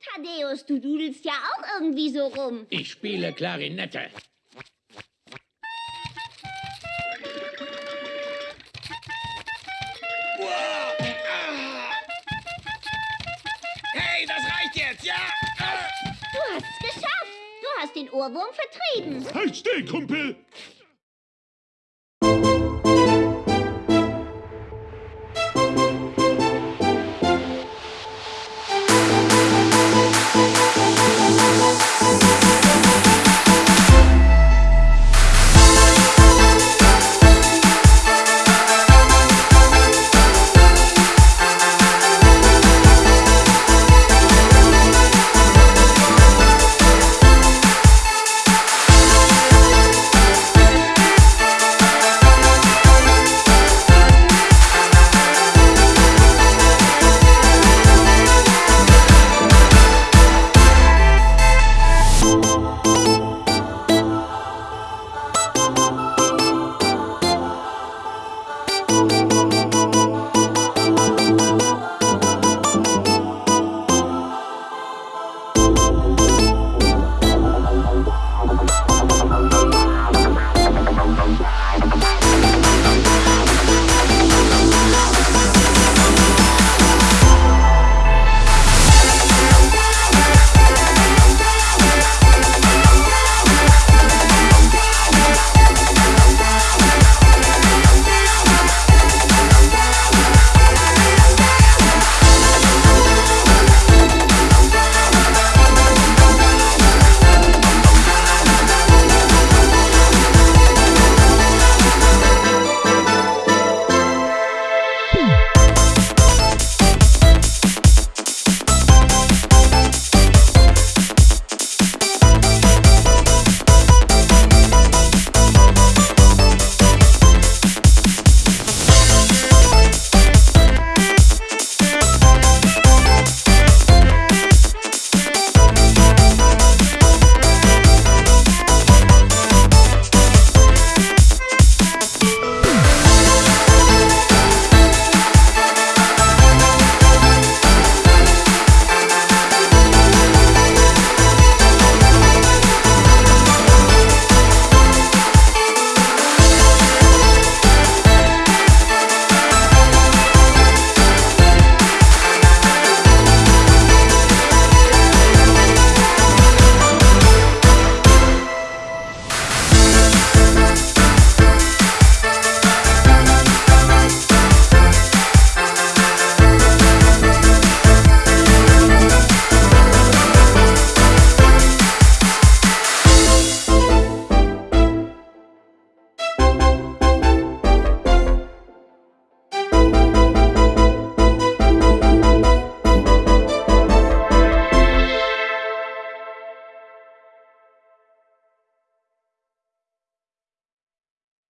Thaddeus, du dudelst ja auch irgendwie so rum. Ich spiele Klarinette. Hey, das reicht jetzt, ja? Du hast es geschafft. Du hast den Ohrwurm vertrieben. Halt still, Kumpel!